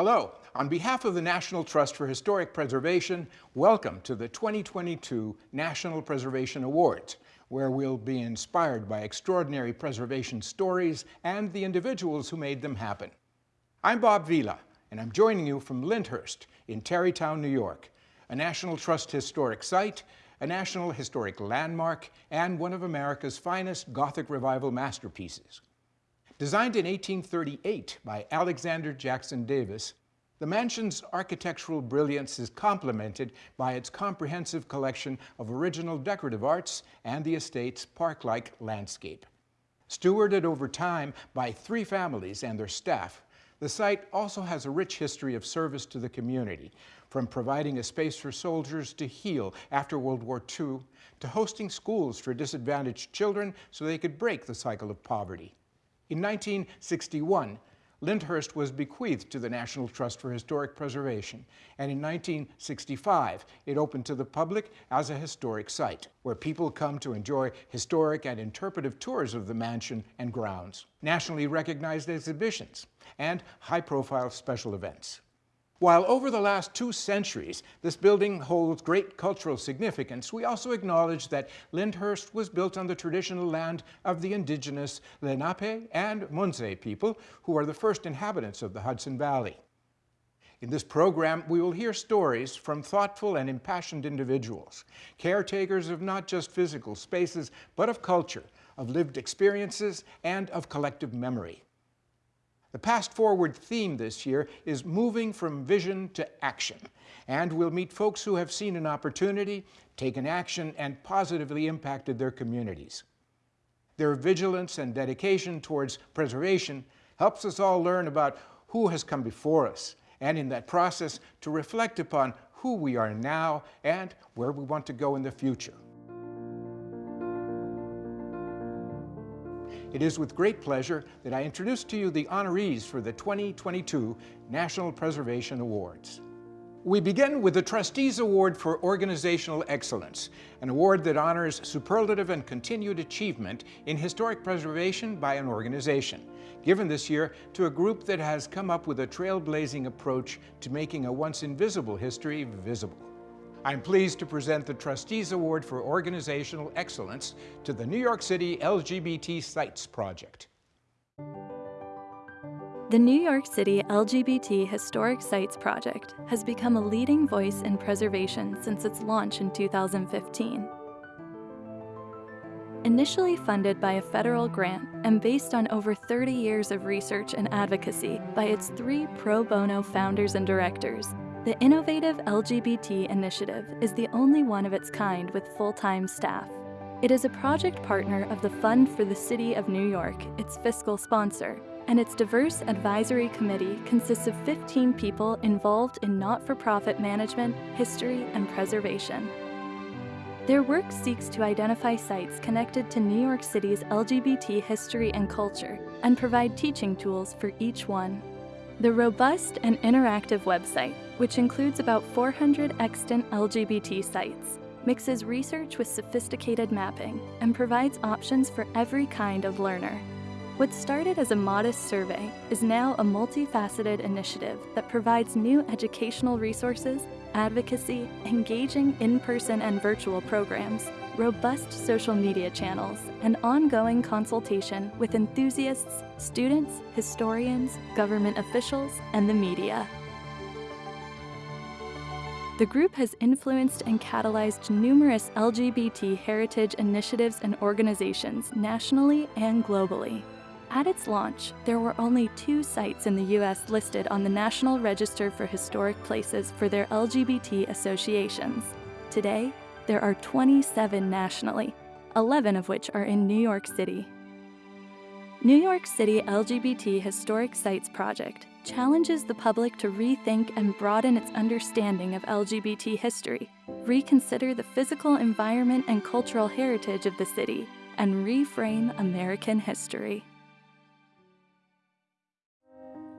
Hello. On behalf of the National Trust for Historic Preservation, welcome to the 2022 National Preservation Awards, where we'll be inspired by extraordinary preservation stories and the individuals who made them happen. I'm Bob Vila, and I'm joining you from Lyndhurst in Tarrytown, New York, a National Trust historic site, a National Historic Landmark, and one of America's finest Gothic Revival masterpieces. Designed in 1838 by Alexander Jackson Davis, the mansion's architectural brilliance is complemented by its comprehensive collection of original decorative arts and the estate's park-like landscape. Stewarded over time by three families and their staff, the site also has a rich history of service to the community, from providing a space for soldiers to heal after World War II, to hosting schools for disadvantaged children so they could break the cycle of poverty. In 1961, Lyndhurst was bequeathed to the National Trust for Historic Preservation, and in 1965 it opened to the public as a historic site, where people come to enjoy historic and interpretive tours of the mansion and grounds, nationally recognized exhibitions, and high-profile special events. While over the last two centuries this building holds great cultural significance, we also acknowledge that Lyndhurst was built on the traditional land of the indigenous Lenape and Munsee people, who are the first inhabitants of the Hudson Valley. In this program, we will hear stories from thoughtful and impassioned individuals, caretakers of not just physical spaces, but of culture, of lived experiences, and of collective memory. The Past Forward theme this year is moving from vision to action, and we'll meet folks who have seen an opportunity, taken action, and positively impacted their communities. Their vigilance and dedication towards preservation helps us all learn about who has come before us, and in that process to reflect upon who we are now and where we want to go in the future. It is with great pleasure that I introduce to you the honorees for the 2022 National Preservation Awards. We begin with the Trustees Award for Organizational Excellence, an award that honors superlative and continued achievement in historic preservation by an organization, given this year to a group that has come up with a trailblazing approach to making a once invisible history visible. I'm pleased to present the Trustees Award for Organizational Excellence to the New York City LGBT Sites Project. The New York City LGBT Historic Sites Project has become a leading voice in preservation since its launch in 2015. Initially funded by a federal grant and based on over 30 years of research and advocacy by its three pro bono founders and directors, the Innovative LGBT Initiative is the only one of its kind with full-time staff. It is a project partner of the Fund for the City of New York, its fiscal sponsor, and its diverse advisory committee consists of 15 people involved in not-for-profit management, history, and preservation. Their work seeks to identify sites connected to New York City's LGBT history and culture and provide teaching tools for each one. The robust and interactive website, which includes about 400 extant LGBT sites, mixes research with sophisticated mapping and provides options for every kind of learner. What started as a modest survey is now a multifaceted initiative that provides new educational resources, advocacy, engaging in-person and virtual programs, robust social media channels, and ongoing consultation with enthusiasts, students, historians, government officials, and the media. The group has influenced and catalyzed numerous LGBT heritage initiatives and organizations nationally and globally. At its launch, there were only two sites in the US listed on the National Register for Historic Places for their LGBT associations. Today, there are 27 nationally, 11 of which are in New York City. New York City LGBT Historic Sites Project challenges the public to rethink and broaden its understanding of LGBT history, reconsider the physical environment and cultural heritage of the city, and reframe American history.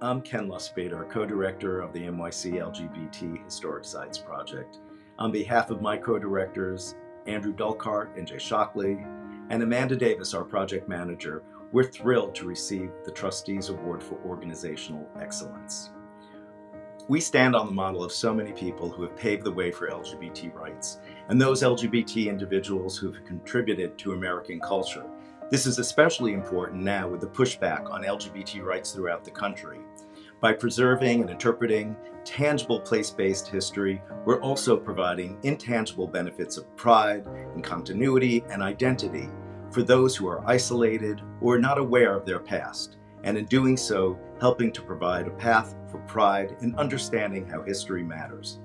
I'm Ken Lustbader, co-director of the NYC LGBT Historic Sites Project. On behalf of my co-directors, Andrew Dolkart and Jay Shockley, and Amanda Davis, our project manager, we're thrilled to receive the Trustees Award for Organizational Excellence. We stand on the model of so many people who have paved the way for LGBT rights, and those LGBT individuals who have contributed to American culture. This is especially important now with the pushback on LGBT rights throughout the country. By preserving and interpreting tangible place-based history, we're also providing intangible benefits of pride and continuity and identity for those who are isolated or not aware of their past, and in doing so, helping to provide a path for pride in understanding how history matters.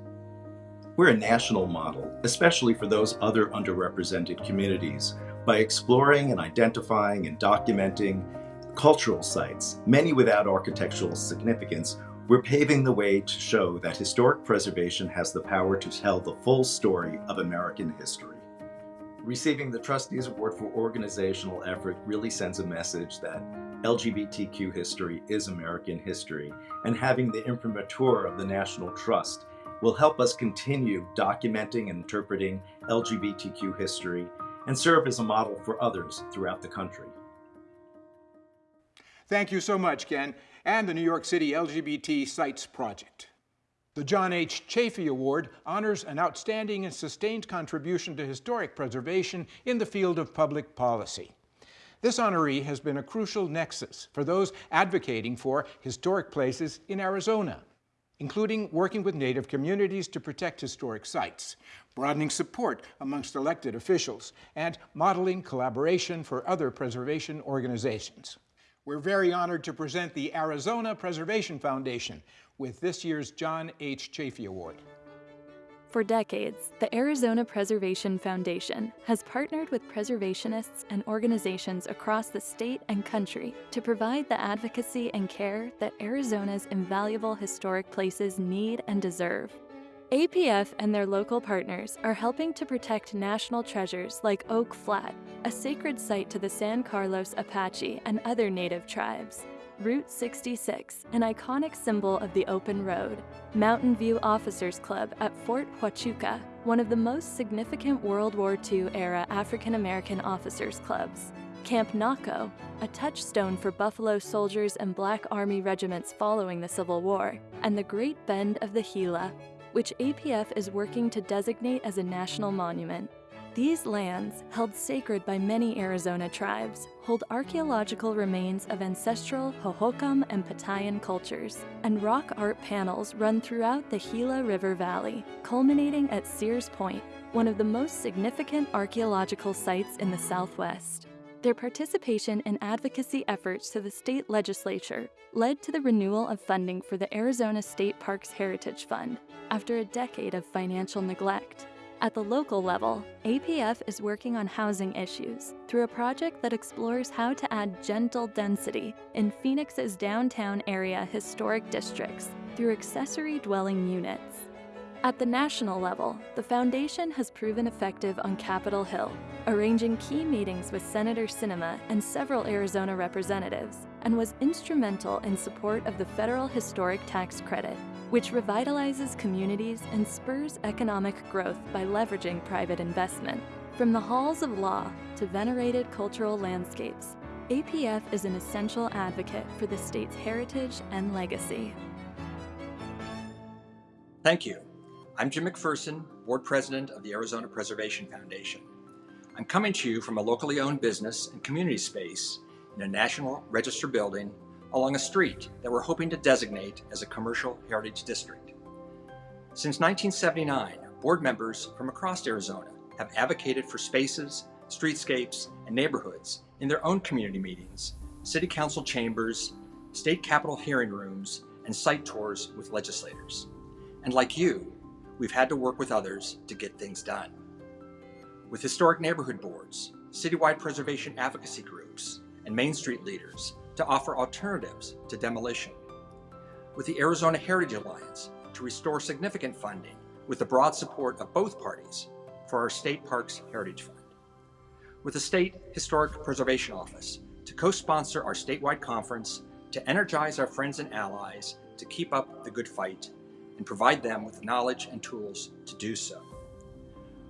We're a national model, especially for those other underrepresented communities, by exploring and identifying and documenting cultural sites, many without architectural significance, we're paving the way to show that historic preservation has the power to tell the full story of American history. Receiving the Trustees Award for organizational effort really sends a message that LGBTQ history is American history, and having the imprimatur of the National Trust will help us continue documenting and interpreting LGBTQ history and serve as a model for others throughout the country. Thank you so much, Ken, and the New York City LGBT Sites Project. The John H. Chafee Award honors an outstanding and sustained contribution to historic preservation in the field of public policy. This honoree has been a crucial nexus for those advocating for historic places in Arizona, including working with Native communities to protect historic sites, broadening support amongst elected officials, and modeling collaboration for other preservation organizations. We're very honored to present the Arizona Preservation Foundation with this year's John H. Chafee Award. For decades, the Arizona Preservation Foundation has partnered with preservationists and organizations across the state and country to provide the advocacy and care that Arizona's invaluable historic places need and deserve. APF and their local partners are helping to protect national treasures like Oak Flat, a sacred site to the San Carlos Apache and other native tribes. Route 66, an iconic symbol of the open road. Mountain View Officers Club at Fort Huachuca, one of the most significant World War II era African American officers' clubs. Camp Naco, a touchstone for Buffalo soldiers and Black Army regiments following the Civil War, and the Great Bend of the Gila, which APF is working to designate as a national monument. These lands, held sacred by many Arizona tribes, hold archaeological remains of ancestral Hohokam and Patayan cultures, and rock art panels run throughout the Gila River Valley, culminating at Sears Point, one of the most significant archaeological sites in the Southwest. Their participation in advocacy efforts to the state legislature led to the renewal of funding for the Arizona State Parks Heritage Fund after a decade of financial neglect. At the local level, APF is working on housing issues through a project that explores how to add gentle density in Phoenix's downtown area historic districts through accessory dwelling units. At the national level, the Foundation has proven effective on Capitol Hill, arranging key meetings with Senator Sinema and several Arizona representatives, and was instrumental in support of the Federal Historic Tax Credit, which revitalizes communities and spurs economic growth by leveraging private investment. From the halls of law to venerated cultural landscapes, APF is an essential advocate for the state's heritage and legacy. Thank you. I'm Jim McPherson, Board President of the Arizona Preservation Foundation. I'm coming to you from a locally owned business and community space in a National Register building along a street that we're hoping to designate as a commercial heritage district. Since 1979, board members from across Arizona have advocated for spaces, streetscapes, and neighborhoods in their own community meetings, city council chambers, state capitol hearing rooms, and site tours with legislators. And like you, we've had to work with others to get things done. With historic neighborhood boards, citywide preservation advocacy groups, and Main Street leaders to offer alternatives to demolition. With the Arizona Heritage Alliance to restore significant funding with the broad support of both parties for our State Parks Heritage Fund. With the State Historic Preservation Office to co-sponsor our statewide conference to energize our friends and allies to keep up the good fight and provide them with the knowledge and tools to do so.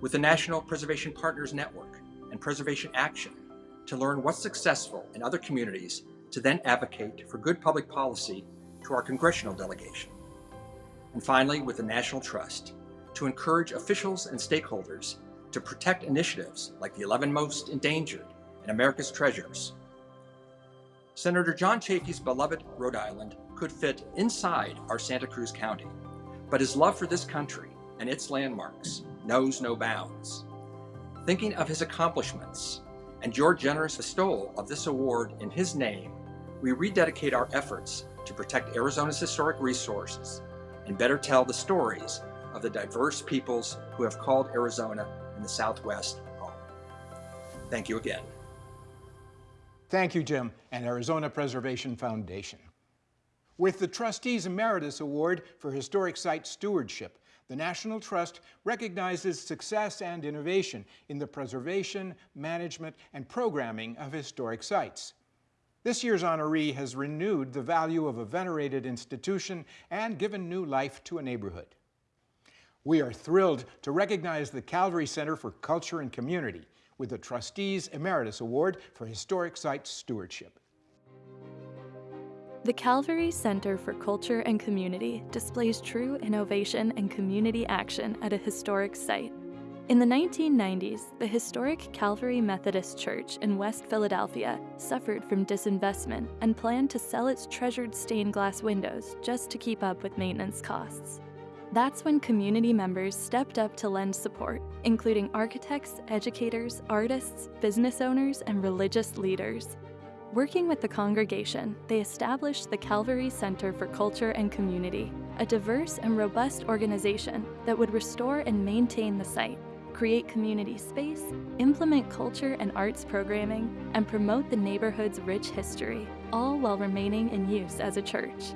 With the National Preservation Partners Network and Preservation Action to learn what's successful in other communities to then advocate for good public policy to our congressional delegation. And finally, with the National Trust, to encourage officials and stakeholders to protect initiatives like the 11 Most Endangered and America's Treasures. Senator John Chafee's beloved Rhode Island could fit inside our Santa Cruz County, but his love for this country and its landmarks knows no bounds. Thinking of his accomplishments and your generous bestowal of this award in his name, we rededicate our efforts to protect Arizona's historic resources and better tell the stories of the diverse peoples who have called Arizona and the Southwest home. Thank you again. Thank you, Jim, and Arizona Preservation Foundation. With the Trustees Emeritus Award for Historic Site Stewardship, the National Trust recognizes success and innovation in the preservation, management, and programming of historic sites. This year's honoree has renewed the value of a venerated institution and given new life to a neighborhood. We are thrilled to recognize the Calvary Center for Culture and Community with the Trustees Emeritus Award for Historic Site Stewardship. The Calvary Center for Culture and Community displays true innovation and community action at a historic site. In the 1990s, the historic Calvary Methodist Church in West Philadelphia suffered from disinvestment and planned to sell its treasured stained glass windows just to keep up with maintenance costs. That's when community members stepped up to lend support, including architects, educators, artists, business owners, and religious leaders. Working with the congregation, they established the Calvary Center for Culture and Community, a diverse and robust organization that would restore and maintain the site, create community space, implement culture and arts programming, and promote the neighborhood's rich history, all while remaining in use as a church.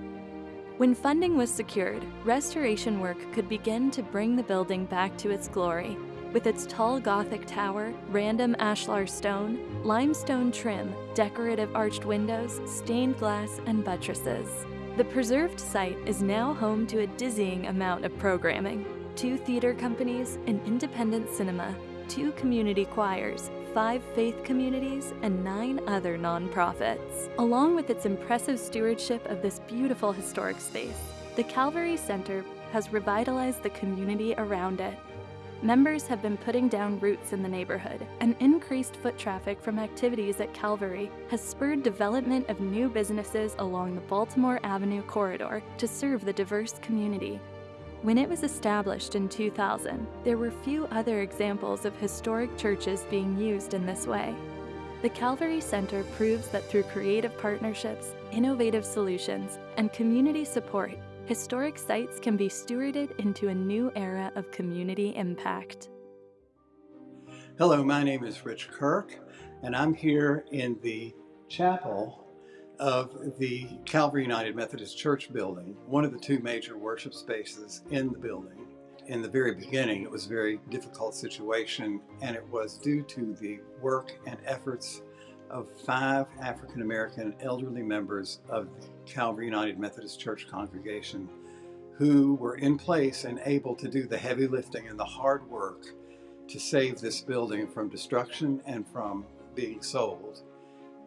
When funding was secured, restoration work could begin to bring the building back to its glory, with its tall Gothic tower, random ashlar stone, limestone trim, decorative arched windows, stained glass, and buttresses. The preserved site is now home to a dizzying amount of programming two theater companies, an independent cinema, two community choirs, five faith communities, and nine other nonprofits. Along with its impressive stewardship of this beautiful historic space, the Calvary Center has revitalized the community around it. Members have been putting down roots in the neighborhood, and increased foot traffic from activities at Calvary has spurred development of new businesses along the Baltimore Avenue corridor to serve the diverse community. When it was established in 2000, there were few other examples of historic churches being used in this way. The Calvary Center proves that through creative partnerships, innovative solutions, and community support, historic sites can be stewarded into a new era of community impact. Hello, my name is Rich Kirk, and I'm here in the chapel of the Calvary United Methodist Church building, one of the two major worship spaces in the building. In the very beginning, it was a very difficult situation, and it was due to the work and efforts of five African American elderly members of the Calvary United Methodist Church congregation who were in place and able to do the heavy lifting and the hard work to save this building from destruction and from being sold.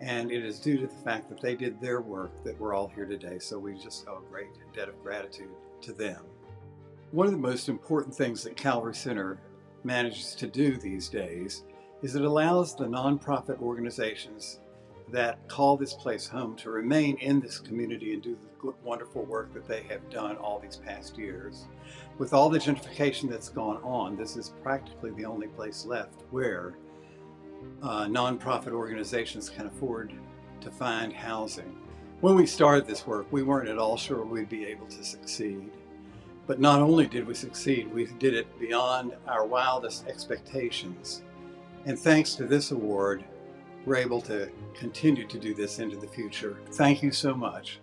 And it is due to the fact that they did their work that we're all here today. So we just owe a great debt of gratitude to them. One of the most important things that Calvary Center manages to do these days is it allows the nonprofit organizations that call this place home to remain in this community and do the wonderful work that they have done all these past years. With all the gentrification that's gone on, this is practically the only place left where uh, nonprofit organizations can afford to find housing. When we started this work, we weren't at all sure we'd be able to succeed. But not only did we succeed, we did it beyond our wildest expectations. And thanks to this award, we're able to continue to do this into the future. Thank you so much.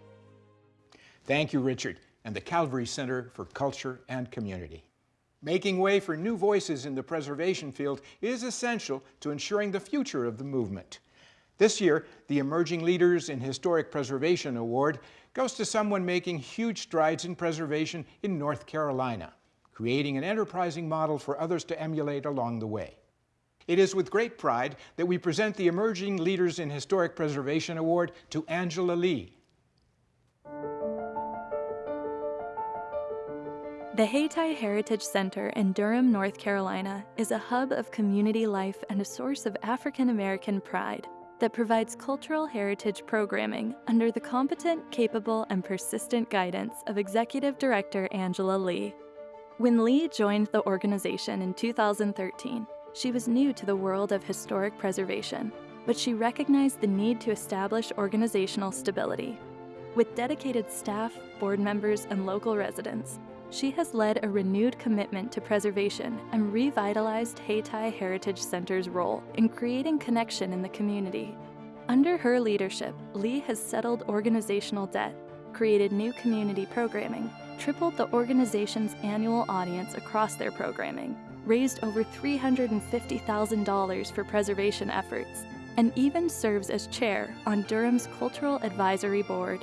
Thank you, Richard, and the Calvary Center for Culture and Community. Making way for new voices in the preservation field is essential to ensuring the future of the movement. This year, the Emerging Leaders in Historic Preservation Award goes to someone making huge strides in preservation in North Carolina, creating an enterprising model for others to emulate along the way. It is with great pride that we present the Emerging Leaders in Historic Preservation Award to Angela Lee, The Hayti Heritage Center in Durham, North Carolina is a hub of community life and a source of African American pride that provides cultural heritage programming under the competent, capable, and persistent guidance of Executive Director Angela Lee. When Lee joined the organization in 2013, she was new to the world of historic preservation, but she recognized the need to establish organizational stability. With dedicated staff, board members, and local residents, she has led a renewed commitment to preservation and revitalized Hayti Heritage Center's role in creating connection in the community. Under her leadership, Lee has settled organizational debt, created new community programming, tripled the organization's annual audience across their programming, raised over $350,000 for preservation efforts, and even serves as chair on Durham's Cultural Advisory Board.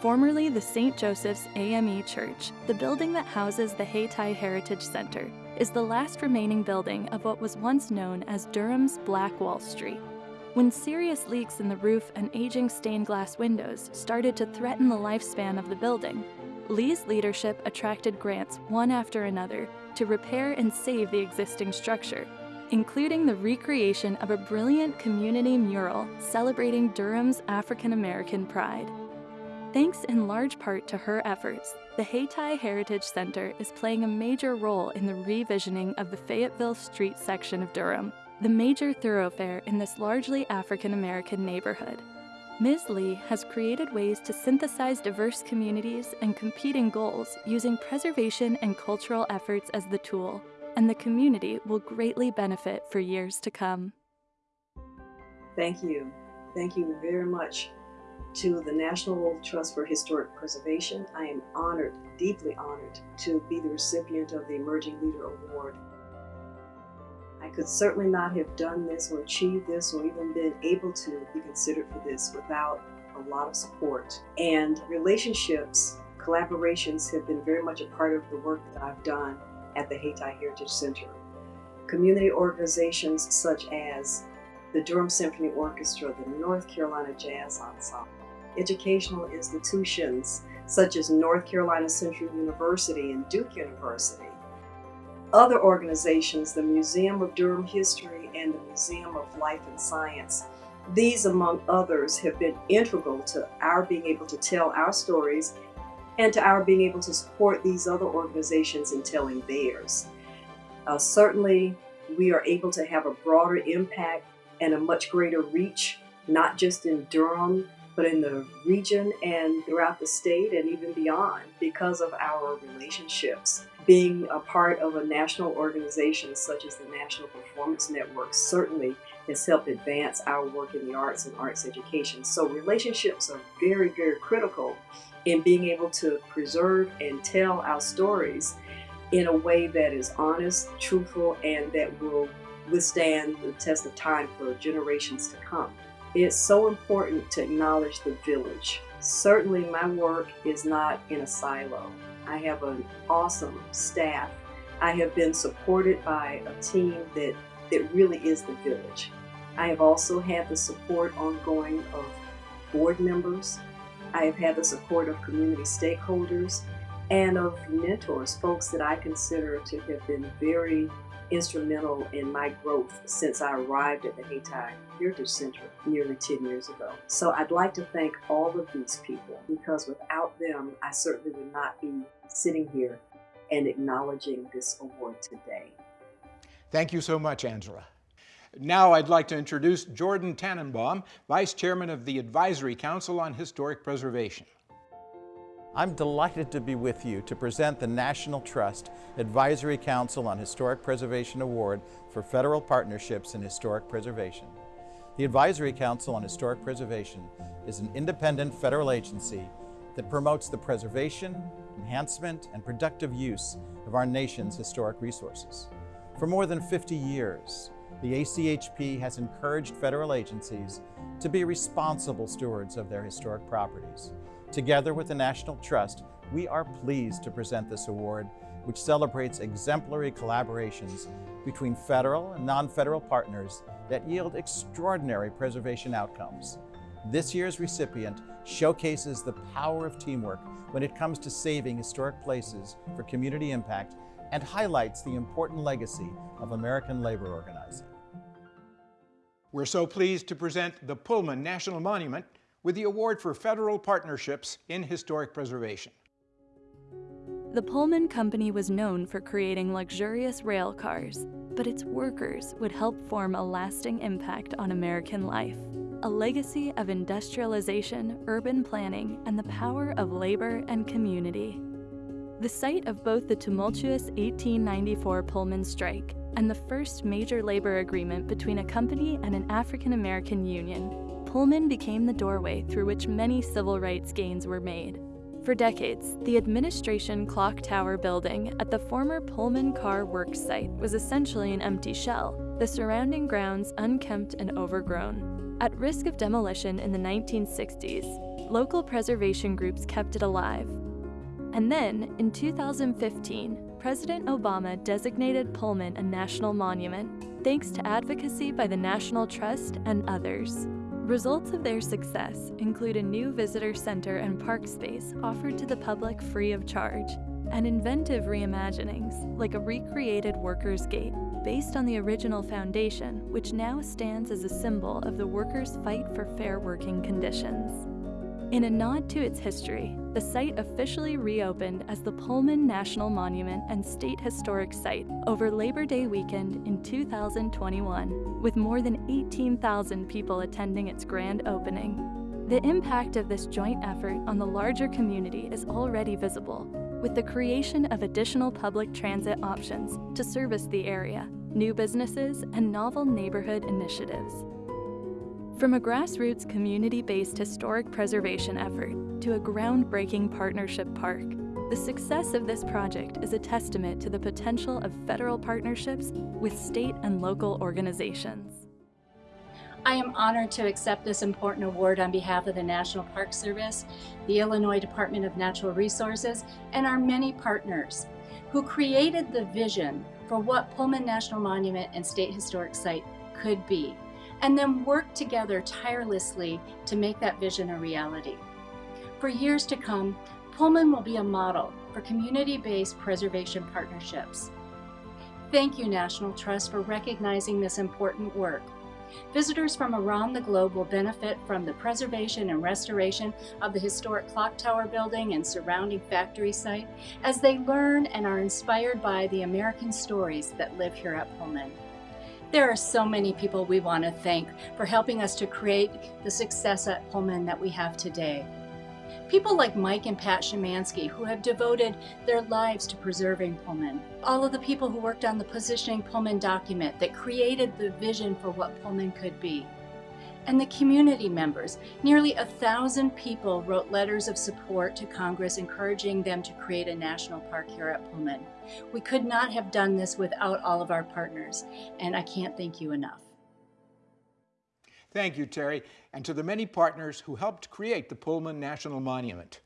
Formerly the St. Joseph's AME Church, the building that houses the Hayti Heritage Center is the last remaining building of what was once known as Durham's Black Wall Street. When serious leaks in the roof and aging stained glass windows started to threaten the lifespan of the building, Lee's leadership attracted grants one after another to repair and save the existing structure, including the recreation of a brilliant community mural celebrating Durham's African American pride. Thanks in large part to her efforts, the Hayti Heritage Center is playing a major role in the revisioning of the Fayetteville Street section of Durham, the major thoroughfare in this largely African American neighborhood. Ms. Lee has created ways to synthesize diverse communities and competing goals using preservation and cultural efforts as the tool, and the community will greatly benefit for years to come. Thank you. Thank you very much to the National Trust for Historic Preservation. I am honored, deeply honored, to be the recipient of the Emerging Leader Award. I could certainly not have done this or achieved this or even been able to be considered for this without a lot of support. And relationships, collaborations have been very much a part of the work that I've done at the Hayti Heritage Center. Community organizations such as the Durham Symphony Orchestra, the North Carolina Jazz Ensemble, educational institutions such as North Carolina Central University and Duke University. Other organizations, the Museum of Durham History and the Museum of Life and Science. These, among others, have been integral to our being able to tell our stories and to our being able to support these other organizations in telling theirs. Uh, certainly, we are able to have a broader impact and a much greater reach, not just in Durham, but in the region and throughout the state and even beyond because of our relationships. Being a part of a national organization such as the National Performance Network certainly has helped advance our work in the arts and arts education. So relationships are very, very critical in being able to preserve and tell our stories in a way that is honest, truthful, and that will withstand the test of time for generations to come. It's so important to acknowledge the village. Certainly my work is not in a silo. I have an awesome staff. I have been supported by a team that, that really is the village. I have also had the support ongoing of board members. I have had the support of community stakeholders and of mentors, folks that I consider to have been very instrumental in my growth since I arrived at the Hayti Heritage Center nearly 10 years ago. So I'd like to thank all of these people because without them, I certainly would not be sitting here and acknowledging this award today. Thank you so much, Angela. Now I'd like to introduce Jordan Tannenbaum, Vice Chairman of the Advisory Council on Historic Preservation. I'm delighted to be with you to present the National Trust Advisory Council on Historic Preservation Award for Federal Partnerships in Historic Preservation. The Advisory Council on Historic Preservation is an independent federal agency that promotes the preservation, enhancement, and productive use of our nation's historic resources. For more than 50 years, the ACHP has encouraged federal agencies to be responsible stewards of their historic properties. Together with the National Trust, we are pleased to present this award, which celebrates exemplary collaborations between federal and non-federal partners that yield extraordinary preservation outcomes. This year's recipient showcases the power of teamwork when it comes to saving historic places for community impact and highlights the important legacy of American labor organizing. We're so pleased to present the Pullman National Monument with the Award for Federal Partnerships in Historic Preservation. The Pullman Company was known for creating luxurious rail cars, but its workers would help form a lasting impact on American life. A legacy of industrialization, urban planning, and the power of labor and community. The site of both the tumultuous 1894 Pullman strike and the first major labor agreement between a company and an African American union, Pullman became the doorway through which many civil rights gains were made. For decades, the administration clock tower building at the former Pullman Car Works site was essentially an empty shell, the surrounding grounds unkempt and overgrown. At risk of demolition in the 1960s, local preservation groups kept it alive. And then, in 2015, President Obama designated Pullman a national monument, thanks to advocacy by the National Trust and others. Results of their success include a new visitor center and park space offered to the public free of charge, and inventive reimaginings like a recreated Workers' Gate based on the original foundation, which now stands as a symbol of the workers' fight for fair working conditions. In a nod to its history, the site officially reopened as the Pullman National Monument and State Historic Site over Labor Day weekend in 2021, with more than 18,000 people attending its grand opening. The impact of this joint effort on the larger community is already visible, with the creation of additional public transit options to service the area, new businesses, and novel neighborhood initiatives. From a grassroots community-based historic preservation effort to a groundbreaking partnership park, the success of this project is a testament to the potential of federal partnerships with state and local organizations. I am honored to accept this important award on behalf of the National Park Service, the Illinois Department of Natural Resources, and our many partners who created the vision for what Pullman National Monument and State Historic Site could be and then work together tirelessly to make that vision a reality. For years to come, Pullman will be a model for community-based preservation partnerships. Thank you, National Trust, for recognizing this important work. Visitors from around the globe will benefit from the preservation and restoration of the historic clock tower building and surrounding factory site as they learn and are inspired by the American stories that live here at Pullman. There are so many people we want to thank for helping us to create the success at Pullman that we have today. People like Mike and Pat Shymanski who have devoted their lives to preserving Pullman. All of the people who worked on the Positioning Pullman document that created the vision for what Pullman could be and the community members. Nearly a thousand people wrote letters of support to Congress encouraging them to create a national park here at Pullman. We could not have done this without all of our partners, and I can't thank you enough. Thank you, Terry, and to the many partners who helped create the Pullman National Monument.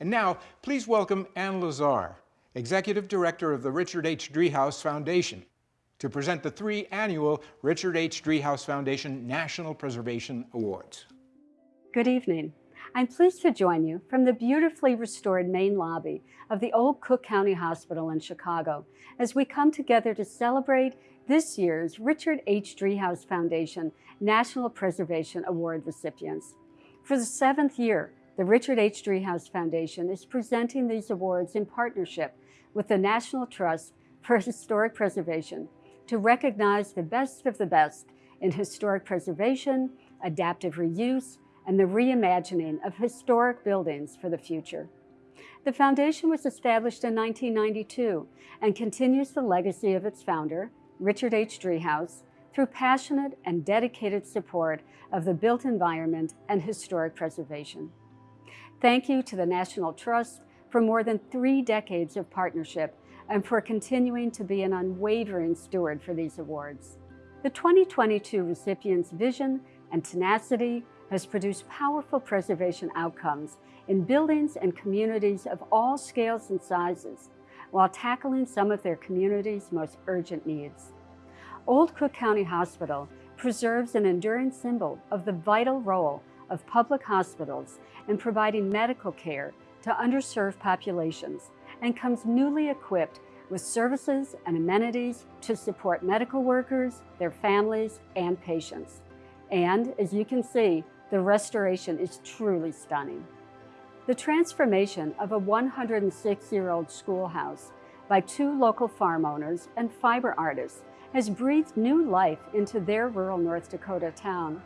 And now, please welcome Ann Lazar, Executive Director of the Richard H. Driehaus Foundation to present the three annual Richard H. Driehaus Foundation National Preservation Awards. Good evening. I'm pleased to join you from the beautifully restored main lobby of the old Cook County Hospital in Chicago as we come together to celebrate this year's Richard H. Driehaus Foundation National Preservation Award recipients. For the seventh year, the Richard H. Driehaus Foundation is presenting these awards in partnership with the National Trust for Historic Preservation to recognize the best of the best in historic preservation, adaptive reuse, and the reimagining of historic buildings for the future. The foundation was established in 1992 and continues the legacy of its founder, Richard H. Driehaus, through passionate and dedicated support of the built environment and historic preservation. Thank you to the National Trust for more than three decades of partnership and for continuing to be an unwavering steward for these awards. The 2022 recipient's vision and tenacity has produced powerful preservation outcomes in buildings and communities of all scales and sizes, while tackling some of their community's most urgent needs. Old Cook County Hospital preserves an enduring symbol of the vital role of public hospitals in providing medical care to underserved populations and comes newly equipped with services and amenities to support medical workers, their families, and patients. And as you can see, the restoration is truly stunning. The transformation of a 106-year-old schoolhouse by two local farm owners and fiber artists has breathed new life into their rural North Dakota town.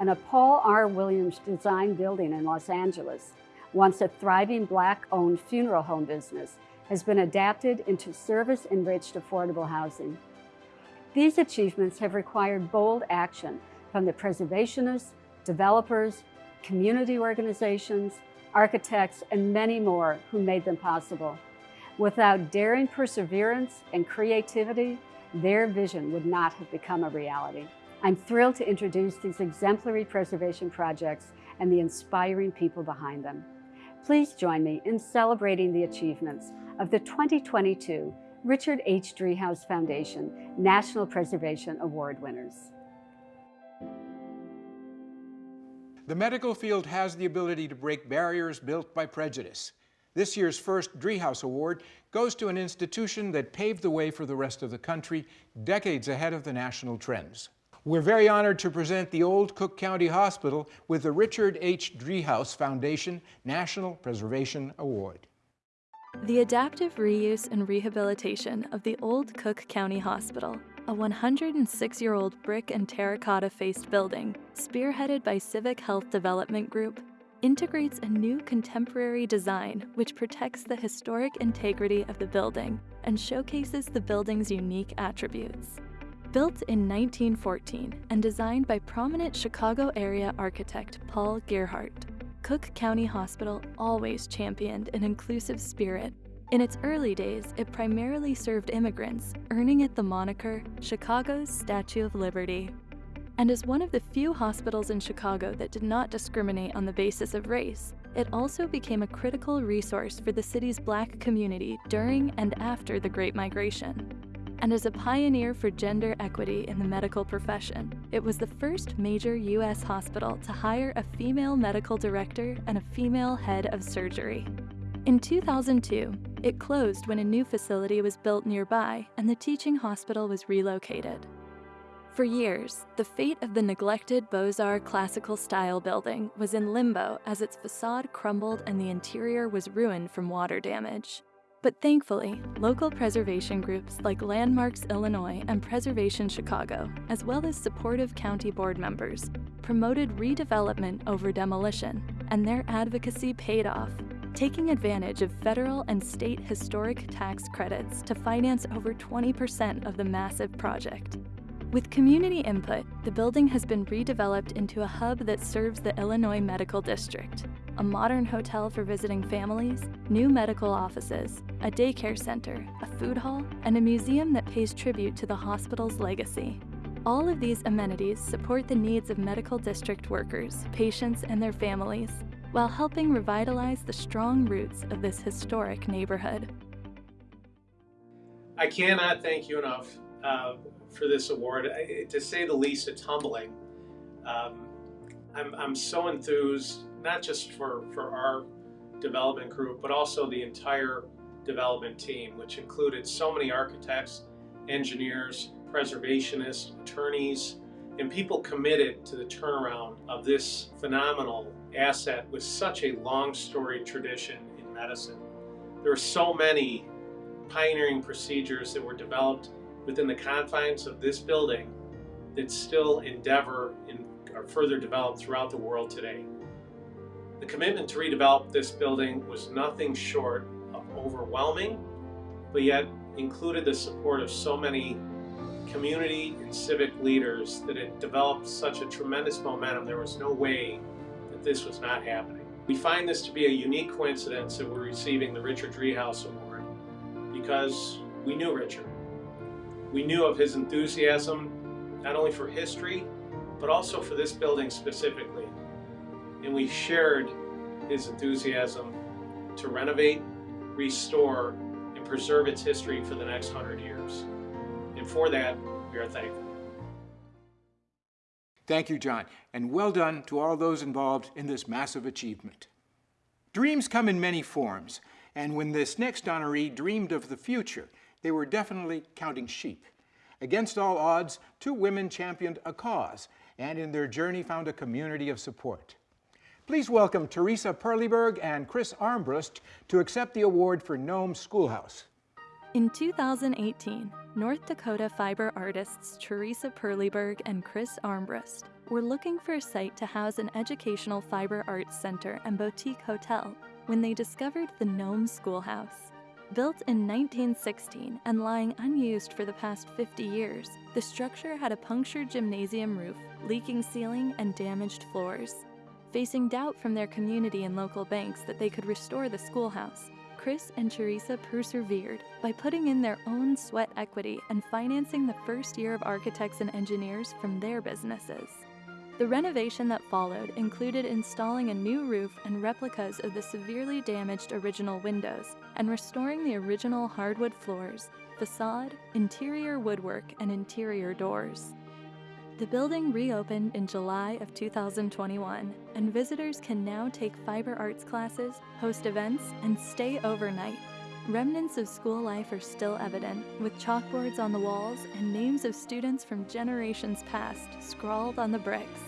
And a Paul R. Williams design building in Los Angeles, once a thriving Black-owned funeral home business, has been adapted into service-enriched affordable housing. These achievements have required bold action from the preservationists, developers, community organizations, architects, and many more who made them possible. Without daring perseverance and creativity, their vision would not have become a reality. I'm thrilled to introduce these exemplary preservation projects and the inspiring people behind them. Please join me in celebrating the achievements of the 2022 Richard H. Driehaus Foundation National Preservation Award winners. The medical field has the ability to break barriers built by prejudice. This year's first Driehaus Award goes to an institution that paved the way for the rest of the country, decades ahead of the national trends. We're very honored to present the Old Cook County Hospital with the Richard H. Driehaus Foundation National Preservation Award. The adaptive reuse and rehabilitation of the Old Cook County Hospital, a 106-year-old brick and terracotta-faced building, spearheaded by Civic Health Development Group, integrates a new contemporary design which protects the historic integrity of the building and showcases the building's unique attributes. Built in 1914 and designed by prominent Chicago area architect Paul Gerhardt, Cook County Hospital always championed an inclusive spirit. In its early days, it primarily served immigrants, earning it the moniker Chicago's Statue of Liberty and as one of the few hospitals in Chicago that did not discriminate on the basis of race, it also became a critical resource for the city's black community during and after the Great Migration. And as a pioneer for gender equity in the medical profession, it was the first major U.S. hospital to hire a female medical director and a female head of surgery. In 2002, it closed when a new facility was built nearby and the teaching hospital was relocated. For years, the fate of the neglected Beaux-Arts classical style building was in limbo as its facade crumbled and the interior was ruined from water damage. But thankfully, local preservation groups like Landmarks Illinois and Preservation Chicago, as well as supportive county board members, promoted redevelopment over demolition, and their advocacy paid off, taking advantage of federal and state historic tax credits to finance over 20% of the massive project. With community input, the building has been redeveloped into a hub that serves the Illinois Medical District, a modern hotel for visiting families, new medical offices, a daycare center, a food hall, and a museum that pays tribute to the hospital's legacy. All of these amenities support the needs of medical district workers, patients, and their families, while helping revitalize the strong roots of this historic neighborhood. I cannot thank you enough uh, for this award. I, to say the least, it's humbling. Um, I'm, I'm so enthused, not just for, for our development group, but also the entire development team, which included so many architects, engineers, preservationists, attorneys, and people committed to the turnaround of this phenomenal asset with such a long storied tradition in medicine. There are so many pioneering procedures that were developed within the confines of this building that still endeavor and are further developed throughout the world today. The commitment to redevelop this building was nothing short of overwhelming, but yet included the support of so many community and civic leaders that it developed such a tremendous momentum. There was no way that this was not happening. We find this to be a unique coincidence that we're receiving the Richard Driehaus Award because we knew Richard. We knew of his enthusiasm, not only for history, but also for this building specifically. And we shared his enthusiasm to renovate, restore, and preserve its history for the next hundred years. And for that, we are thankful. Thank you, John, and well done to all those involved in this massive achievement. Dreams come in many forms, and when this next honoree dreamed of the future, they were definitely counting sheep. Against all odds, two women championed a cause, and in their journey found a community of support. Please welcome Teresa Perleberg and Chris Armbrust to accept the award for Nome Schoolhouse. In 2018, North Dakota fiber artists Teresa Perleberg and Chris Armbrust were looking for a site to house an educational fiber arts center and boutique hotel when they discovered the Nome Schoolhouse. Built in 1916 and lying unused for the past 50 years, the structure had a punctured gymnasium roof, leaking ceiling, and damaged floors. Facing doubt from their community and local banks that they could restore the schoolhouse, Chris and Teresa persevered by putting in their own sweat equity and financing the first year of architects and engineers from their businesses. The renovation that followed included installing a new roof and replicas of the severely damaged original windows and restoring the original hardwood floors, facade, interior woodwork, and interior doors. The building reopened in July of 2021, and visitors can now take fiber arts classes, host events, and stay overnight. Remnants of school life are still evident, with chalkboards on the walls and names of students from generations past scrawled on the bricks.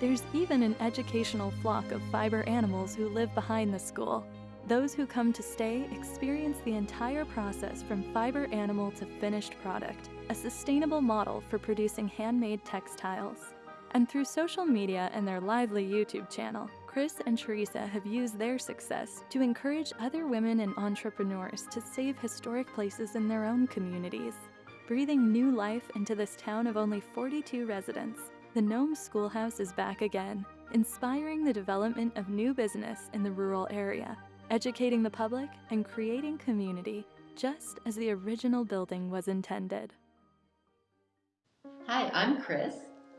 There's even an educational flock of fiber animals who live behind the school. Those who come to stay experience the entire process from fiber animal to finished product, a sustainable model for producing handmade textiles. And through social media and their lively YouTube channel, Chris and Teresa have used their success to encourage other women and entrepreneurs to save historic places in their own communities. Breathing new life into this town of only 42 residents, the Nome Schoolhouse is back again, inspiring the development of new business in the rural area, educating the public and creating community, just as the original building was intended. Hi, I'm Chris.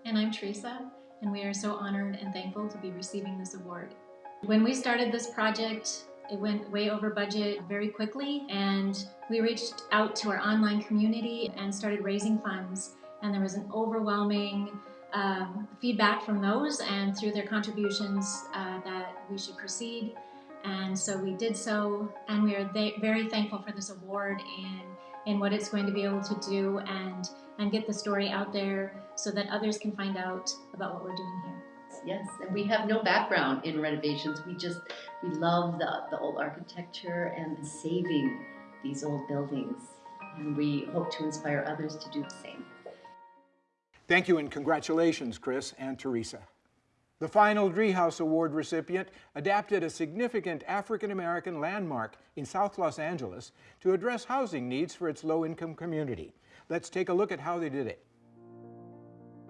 And I'm Teresa, and we are so honored and thankful to be receiving this award. When we started this project, it went way over budget very quickly, and we reached out to our online community and started raising funds. And there was an overwhelming um, feedback from those, and through their contributions, uh, that we should proceed. And so we did so, and we are very thankful for this award and in what it's going to be able to do and and get the story out there so that others can find out about what we're doing here. Yes, and we have no background in renovations. We just we love the, the old architecture and saving these old buildings. And we hope to inspire others to do the same. Thank you and congratulations, Chris and Teresa. The final Driehaus Award recipient adapted a significant African American landmark in South Los Angeles to address housing needs for its low-income community. Let's take a look at how they did it.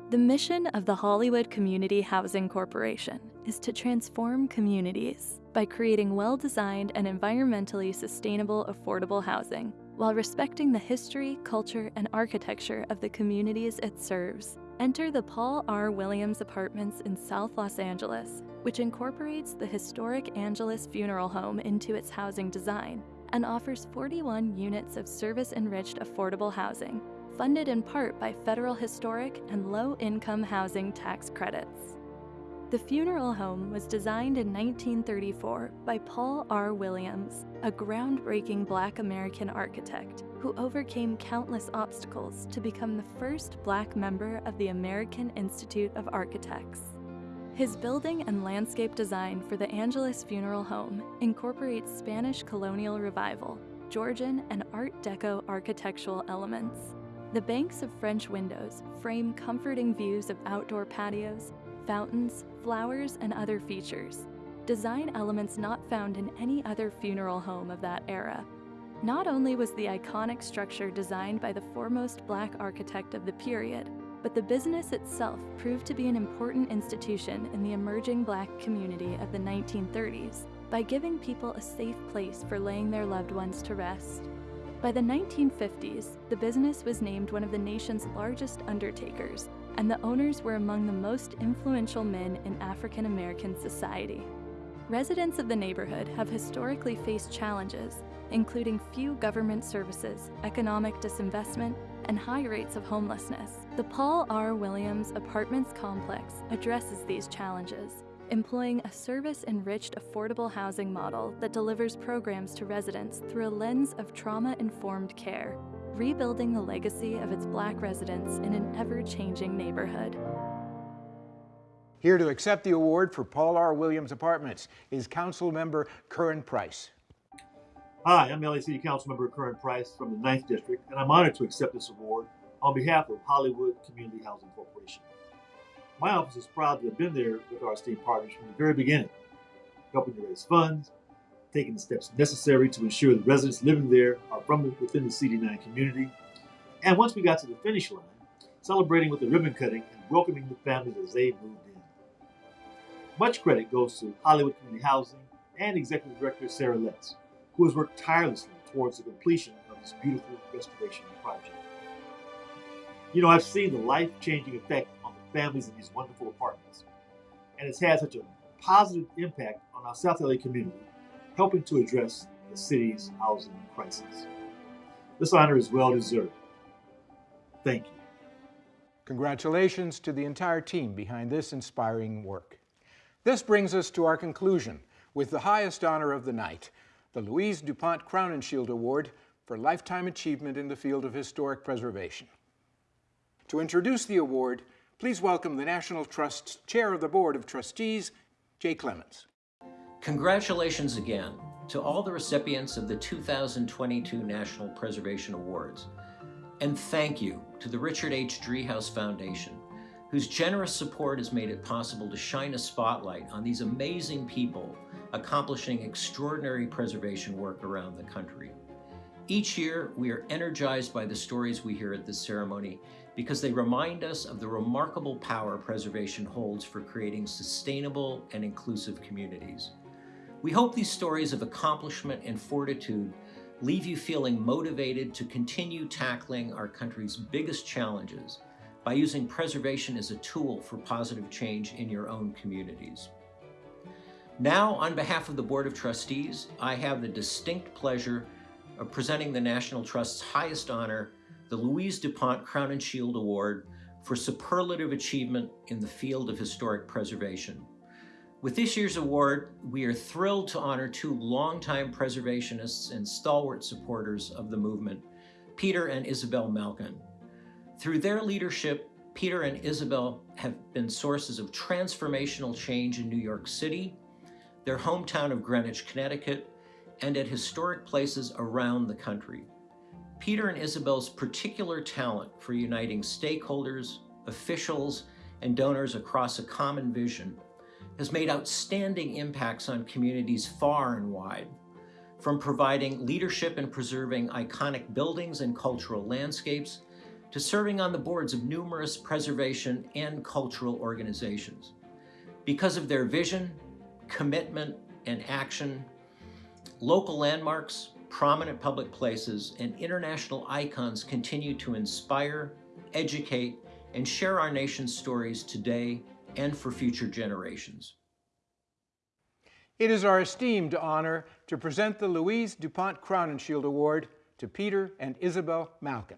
The mission of the Hollywood Community Housing Corporation is to transform communities by creating well-designed and environmentally sustainable affordable housing while respecting the history, culture, and architecture of the communities it serves. Enter the Paul R. Williams Apartments in South Los Angeles, which incorporates the historic Angelus Funeral Home into its housing design and offers 41 units of service-enriched affordable housing, funded in part by federal historic and low-income housing tax credits. The funeral home was designed in 1934 by Paul R. Williams, a groundbreaking black American architect who overcame countless obstacles to become the first black member of the American Institute of Architects. His building and landscape design for the Angelus Funeral Home incorporates Spanish colonial revival, Georgian, and Art Deco architectural elements. The banks of French windows frame comforting views of outdoor patios, fountains, flowers, and other features, design elements not found in any other funeral home of that era. Not only was the iconic structure designed by the foremost black architect of the period, but the business itself proved to be an important institution in the emerging black community of the 1930s by giving people a safe place for laying their loved ones to rest. By the 1950s, the business was named one of the nation's largest undertakers and the owners were among the most influential men in African American society. Residents of the neighborhood have historically faced challenges, including few government services, economic disinvestment, and high rates of homelessness. The Paul R. Williams Apartments Complex addresses these challenges. employing a service-enriched affordable housing model that delivers programs to residents through a lens of trauma-informed care, rebuilding the legacy of its black residents in an ever-changing neighborhood. Here to accept the award for Paul R. Williams Apartments is Council Member Curran Price. Hi, I'm LA City Councilmember Curran Price from the 9th District, and I'm honored to accept this award on behalf of Hollywood Community Housing Corporation. My office is proud to have been there with our esteemed partners from the very beginning, helping to raise funds, taking the steps necessary to ensure the residents living there are from within the CD9 community, and once we got to the finish line, celebrating with the ribbon cutting and welcoming the families as they moved in. Much credit goes to Hollywood Community Housing and Executive Director Sarah Letts, who has worked tirelessly towards the completion of this beautiful restoration project. You know, I've seen the life-changing effect on the families in these wonderful apartments, and it's had such a positive impact on our South LA community, helping to address the city's housing crisis. This honor is well deserved. Thank you. Congratulations to the entire team behind this inspiring work. This brings us to our conclusion with the highest honor of the night, the Louise DuPont Crowninshield Award for Lifetime Achievement in the Field of Historic Preservation. To introduce the award, please welcome the National Trust's Chair of the Board of Trustees, Jay Clemens. Congratulations again to all the recipients of the 2022 National Preservation Awards. And thank you to the Richard H. Driehaus Foundation, whose generous support has made it possible to shine a spotlight on these amazing people accomplishing extraordinary preservation work around the country. Each year, we are energized by the stories we hear at this ceremony because they remind us of the remarkable power preservation holds for creating sustainable and inclusive communities. We hope these stories of accomplishment and fortitude leave you feeling motivated to continue tackling our country's biggest challenges by using preservation as a tool for positive change in your own communities. Now, on behalf of the Board of Trustees, I have the distinct pleasure of presenting the National Trust's highest honor, the Louise DuPont Crowninshield Award for superlative achievement in the field of historic preservation. With this year's award, we are thrilled to honor two longtime preservationists and stalwart supporters of the movement, Peter and Isabel Malkin. Through their leadership, Peter and Isabel have been sources of transformational change in New York City, their hometown of Greenwich, Connecticut, and at historic places around the country. Peter and Isabel's particular talent for uniting stakeholders, officials, and donors across a common vision has made outstanding impacts on communities far and wide, from providing leadership in preserving iconic buildings and cultural landscapes to serving on the boards of numerous preservation and cultural organizations. Because of their vision, commitment, and action, local landmarks, prominent public places, and international icons continue to inspire, educate, and share our nation's stories today and for future generations. It is our esteemed honor to present the Louise DuPont Crowninshield Award to Peter and Isabel Malkin.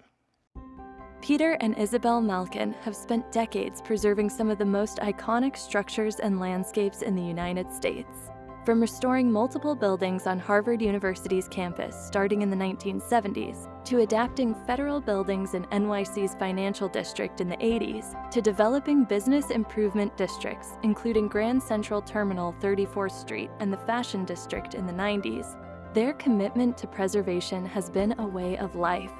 Peter and Isabel Malkin have spent decades preserving some of the most iconic structures and landscapes in the United States. From restoring multiple buildings on Harvard University's campus starting in the 1970s, to adapting federal buildings in NYC's financial district in the 80s, to developing business improvement districts, including Grand Central Terminal 34th Street and the Fashion District in the 90s, their commitment to preservation has been a way of life.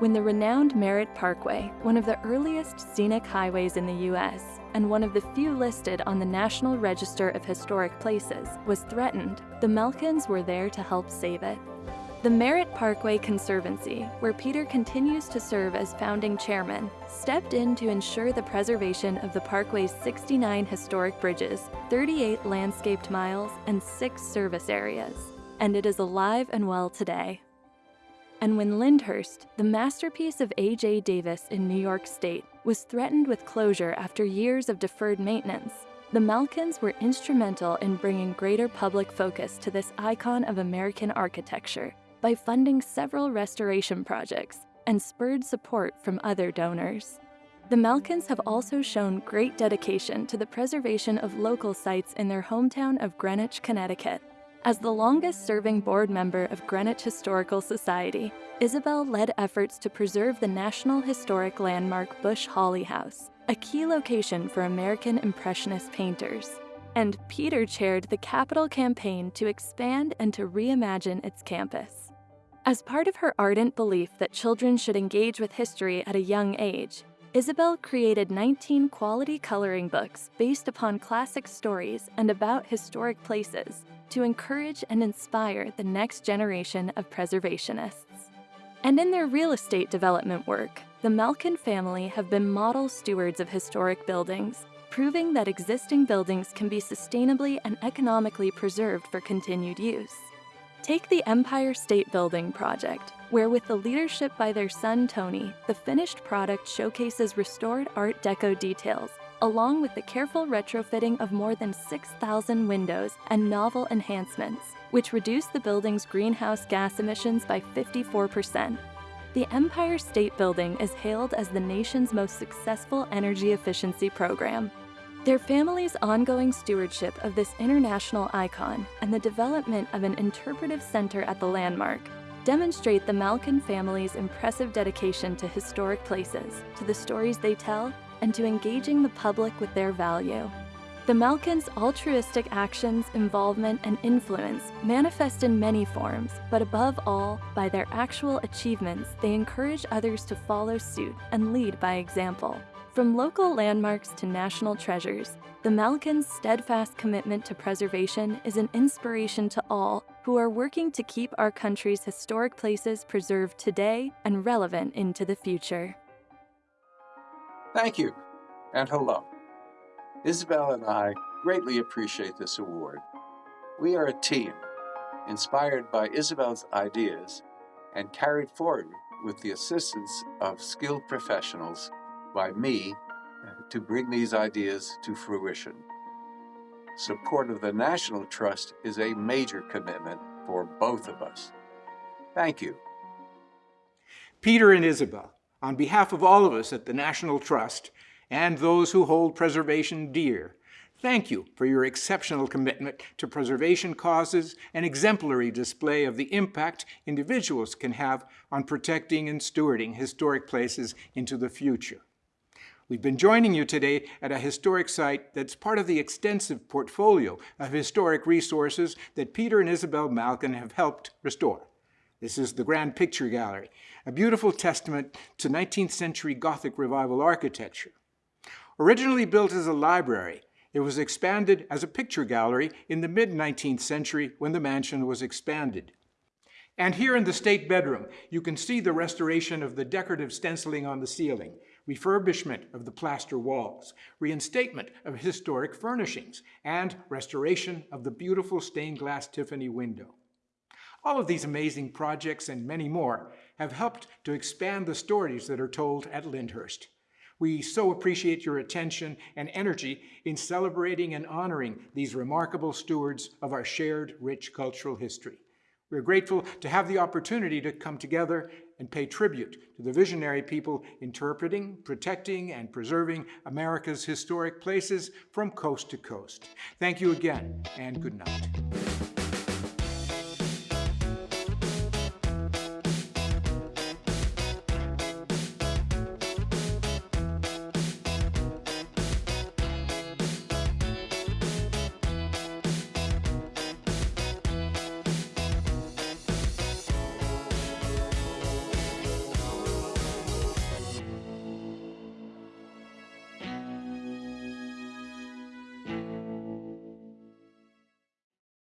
When the renowned Merritt Parkway, one of the earliest scenic highways in the U.S., and one of the few listed on the National Register of Historic Places, was threatened, the Malkins were there to help save it. The Merritt Parkway Conservancy, where Peter continues to serve as founding chairman, stepped in to ensure the preservation of the parkway's 69 historic bridges, 38 landscaped miles, and six service areas. And it is alive and well today. And when Lyndhurst, the masterpiece of A.J. Davis in New York State, was threatened with closure after years of deferred maintenance, the Malkins were instrumental in bringing greater public focus to this icon of American architecture by funding several restoration projects and spurred support from other donors. The Malkins have also shown great dedication to the preservation of local sites in their hometown of Greenwich, Connecticut. As the longest serving board member of Greenwich Historical Society, Isabel led efforts to preserve the National Historic Landmark Bush Holley House, a key location for American Impressionist painters. And Peter chaired the capital campaign to expand and to reimagine its campus. As part of her ardent belief that children should engage with history at a young age, Isabel created 19 quality coloring books based upon classic stories and about historic places to encourage and inspire the next generation of preservationists. And in their real estate development work, the Malkin family have been model stewards of historic buildings, proving that existing buildings can be sustainably and economically preserved for continued use. Take the Empire State Building project, where with the leadership by their son Tony, the finished product showcases restored Art Deco details, along with the careful retrofitting of more than 6,000 windows and novel enhancements, which reduce the building's greenhouse gas emissions by 54%. The Empire State Building is hailed as the nation's most successful energy efficiency program, their family's ongoing stewardship of this international icon and the development of an interpretive center at the landmark demonstrate the Malkin family's impressive dedication to historic places, to the stories they tell, and to engaging the public with their value. The Malkins' altruistic actions, involvement, and influence manifest in many forms, but above all, by their actual achievements, they encourage others to follow suit and lead by example. From local landmarks to national treasures, the Malkins' steadfast commitment to preservation is an inspiration to all who are working to keep our country's historic places preserved today and relevant into the future. Thank you, and hello. Isabel and I greatly appreciate this award. We are a team, inspired by Isabel's ideas and carried forward with the assistance of skilled professionals by me to bring these ideas to fruition. Support of the National Trust is a major commitment for both of us. Thank you. Peter and Isabel, on behalf of all of us at the National Trust and those who hold preservation dear, thank you for your exceptional commitment to preservation causes and exemplary display of the impact individuals can have on protecting and stewarding historic places into the future. We've been joining you today at a historic site that's part of the extensive portfolio of historic resources that Peter and Isabel Malkin have helped restore. This is the Grand Picture Gallery, a beautiful testament to 19th century Gothic Revival architecture. Originally built as a library, it was expanded as a picture gallery in the mid-19th century when the mansion was expanded. And here in the state bedroom, you can see the restoration of the decorative stenciling on the ceiling, refurbishment of the plaster walls, reinstatement of historic furnishings, and restoration of the beautiful stained glass Tiffany window. All of these amazing projects and many more have helped to expand the stories that are told at Lyndhurst. We so appreciate your attention and energy in celebrating and honoring these remarkable stewards of our shared rich cultural history. We're grateful to have the opportunity to come together and pay tribute to the visionary people interpreting, protecting, and preserving America's historic places from coast to coast. Thank you again, and good night.